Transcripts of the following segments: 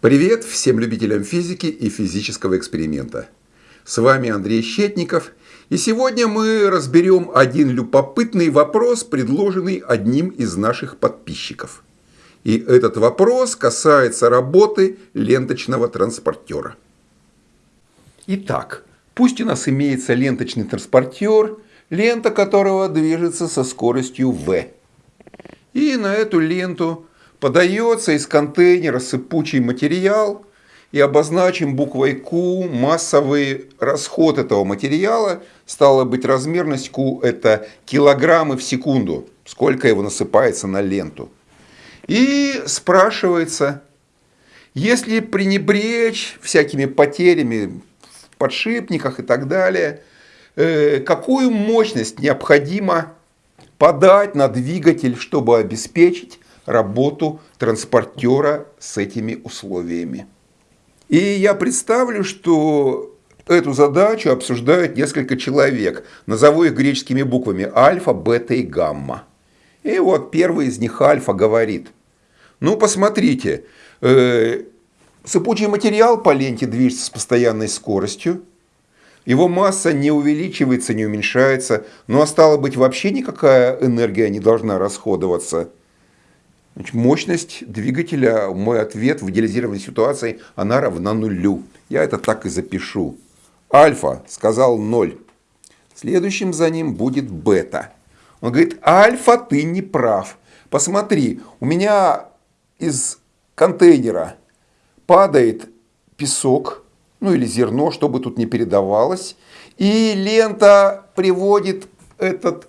Привет всем любителям физики и физического эксперимента. С вами Андрей Щетников, и сегодня мы разберем один любопытный вопрос, предложенный одним из наших подписчиков. И этот вопрос касается работы ленточного транспортера. Итак, пусть у нас имеется ленточный транспортер, лента которого движется со скоростью v. И на эту ленту Подается из контейнера сыпучий материал и обозначим буквой Q массовый расход этого материала. Стало быть, размерность Q это килограммы в секунду, сколько его насыпается на ленту. И спрашивается, если пренебречь всякими потерями в подшипниках и так далее, э, какую мощность необходимо подать на двигатель, чтобы обеспечить работу транспортера с этими условиями. И я представлю, что эту задачу обсуждают несколько человек. Назову их греческими буквами альфа, бета и гамма. И вот первый из них альфа говорит, ну посмотрите, э, сыпучий материал по ленте движется с постоянной скоростью, его масса не увеличивается, не уменьшается, ну а стало быть вообще никакая энергия не должна расходоваться. Значит, мощность двигателя, мой ответ в идеализированной ситуации, она равна нулю. Я это так и запишу. Альфа сказал 0. Следующим за ним будет бета. Он говорит, альфа, ты не прав. Посмотри, у меня из контейнера падает песок, ну или зерно, чтобы тут не передавалось. И лента приводит этот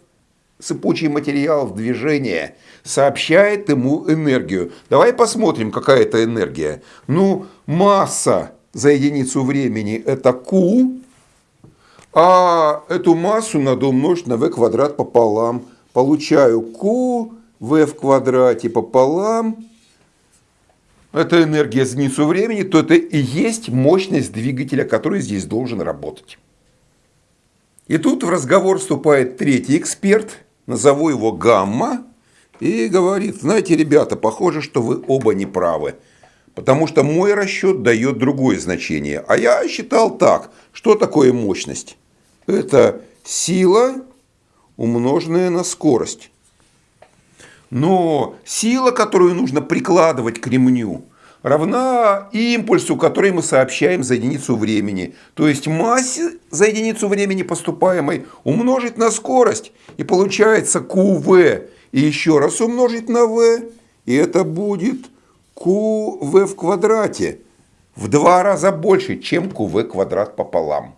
сыпучий материал в движение, сообщает ему энергию. Давай посмотрим, какая это энергия. Ну, масса за единицу времени это Q, а эту массу надо умножить на v квадрат пополам. Получаю Q, v в квадрате пополам. Это энергия за единицу времени, то это и есть мощность двигателя, который здесь должен работать. И тут в разговор вступает третий эксперт – назову его гамма, и говорит, знаете, ребята, похоже, что вы оба не правы. Потому что мой расчет дает другое значение. А я считал так. Что такое мощность? Это сила, умноженная на скорость. Но сила, которую нужно прикладывать к ремню, равна импульсу, который мы сообщаем за единицу времени. То есть массе за единицу времени поступаемой умножить на скорость. И получается QV. И еще раз умножить на V. И это будет QV в квадрате. В два раза больше, чем QV квадрат пополам.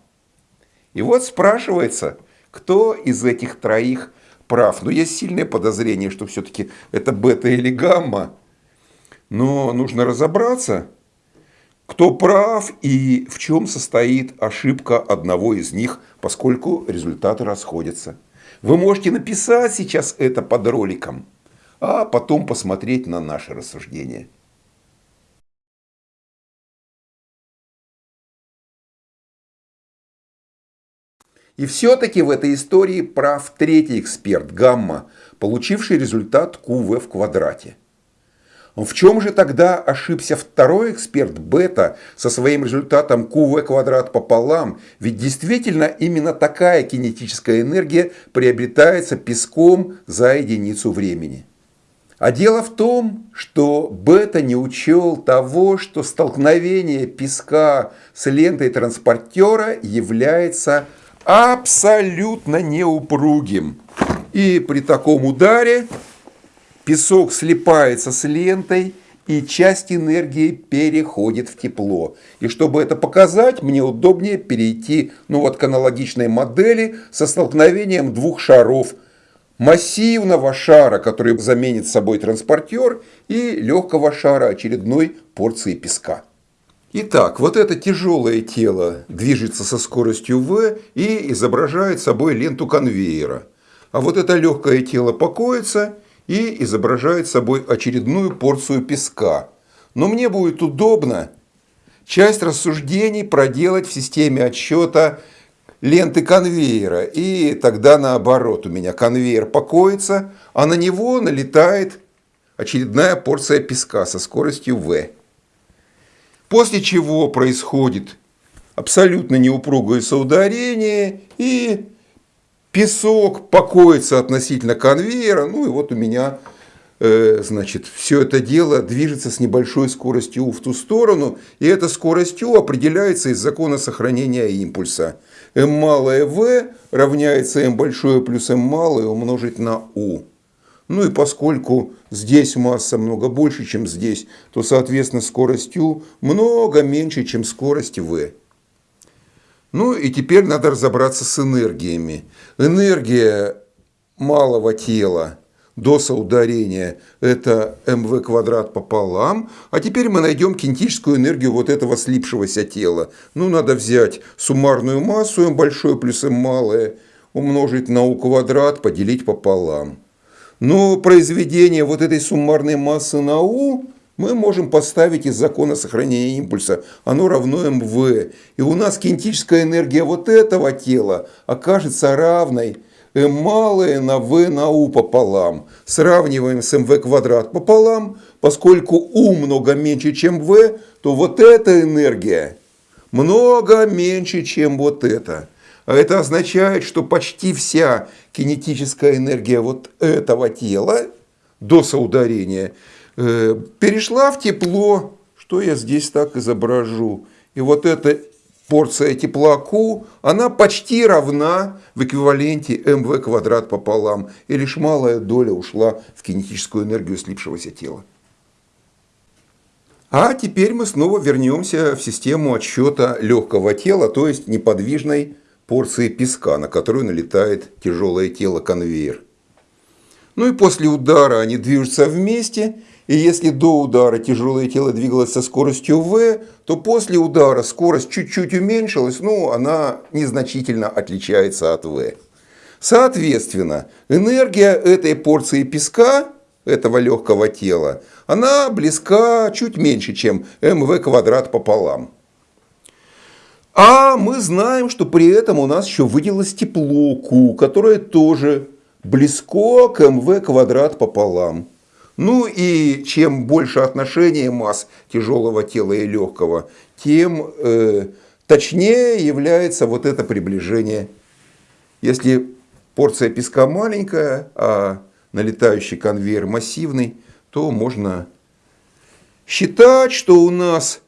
И вот спрашивается, кто из этих троих прав. Но есть сильное подозрение, что все-таки это бета или гамма. Но нужно разобраться, кто прав и в чем состоит ошибка одного из них, поскольку результаты расходятся. Вы можете написать сейчас это под роликом, а потом посмотреть на наши рассуждения. И все-таки в этой истории прав третий эксперт, Гамма, получивший результат QV в квадрате. В чем же тогда ошибся второй эксперт бета со своим результатом QV квадрат пополам? Ведь действительно именно такая кинетическая энергия приобретается песком за единицу времени. А дело в том, что бета не учел того, что столкновение песка с лентой транспортера является абсолютно неупругим. И при таком ударе Песок слипается с лентой, и часть энергии переходит в тепло. И чтобы это показать, мне удобнее перейти ну вот, к аналогичной модели со столкновением двух шаров. Массивного шара, который заменит собой транспортер, и легкого шара очередной порции песка. Итак, вот это тяжелое тело движется со скоростью v и изображает собой ленту конвейера. А вот это легкое тело покоится и изображает собой очередную порцию песка. Но мне будет удобно часть рассуждений проделать в системе отсчета ленты конвейера. И тогда наоборот, у меня конвейер покоится, а на него налетает очередная порция песка со скоростью v. После чего происходит абсолютно неупругое соударение и песок покоится относительно конвейера. Ну и вот у меня Э, значит, все это дело движется с небольшой скоростью U в ту сторону, и эта скорость U определяется из закона сохранения импульса. m малое v равняется m большое плюс m малое умножить на U. Ну и поскольку здесь масса много больше, чем здесь, то, соответственно, скорость U много меньше, чем скорость v. Ну и теперь надо разобраться с энергиями. Энергия малого тела до соударения это mv квадрат пополам. А теперь мы найдем кинетическую энергию вот этого слипшегося тела. Ну, надо взять суммарную массу m большое плюс m малое, умножить на u квадрат, поделить пополам. Но произведение вот этой суммарной массы на u мы можем поставить из закона сохранения импульса. Оно равно mv. И у нас кинетическая энергия вот этого тела окажется равной m малое на v на u пополам. Сравниваем с mv квадрат пополам. Поскольку u много меньше, чем v, то вот эта энергия много меньше, чем вот это. А это означает, что почти вся кинетическая энергия вот этого тела до соударения перешла в тепло. Что я здесь так изображу? И вот это порция тепла она почти равна в эквиваленте mv квадрат пополам, и лишь малая доля ушла в кинетическую энергию слипшегося тела. А теперь мы снова вернемся в систему отсчета легкого тела, то есть неподвижной порции песка, на которую налетает тяжелое тело конвейер. Ну и после удара они движутся вместе, и если до удара тяжелое тело двигалось со скоростью v, то после удара скорость чуть-чуть уменьшилась, но она незначительно отличается от v. Соответственно, энергия этой порции песка, этого легкого тела, она близка чуть меньше, чем mv квадрат пополам. А мы знаем, что при этом у нас еще выделилось тепло Q, которое тоже близко к mv квадрат пополам. Ну и чем больше отношения масс тяжелого тела и легкого, тем э, точнее является вот это приближение. Если порция песка маленькая, а налетающий конвейер массивный, то можно считать, что у нас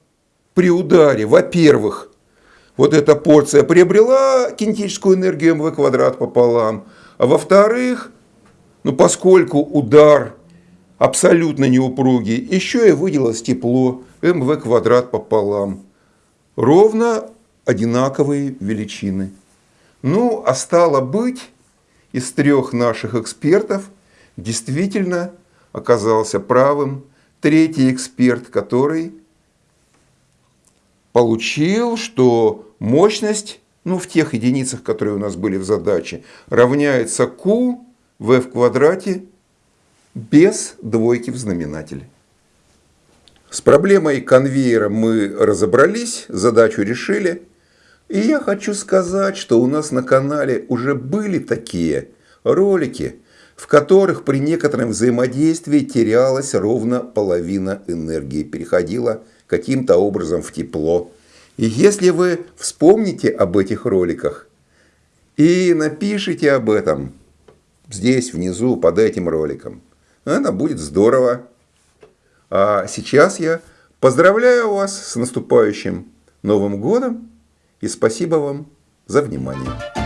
при ударе, во-первых, вот эта порция приобрела кинетическую энергию mv квадрат пополам, а во-вторых, ну поскольку удар абсолютно неупругий, еще и выделилось тепло mv квадрат пополам. Ровно одинаковые величины. Ну, а стало быть, из трех наших экспертов действительно оказался правым третий эксперт, который получил, что мощность, ну, в тех единицах, которые у нас были в задаче, равняется Q v в квадрате без двойки в знаменателе. С проблемой конвейера мы разобрались, задачу решили. И я хочу сказать, что у нас на канале уже были такие ролики, в которых при некотором взаимодействии терялась ровно половина энергии, переходила каким-то образом в тепло. И если вы вспомните об этих роликах и напишите об этом здесь внизу под этим роликом, это будет здорово. А сейчас я поздравляю вас с наступающим Новым годом и спасибо вам за внимание.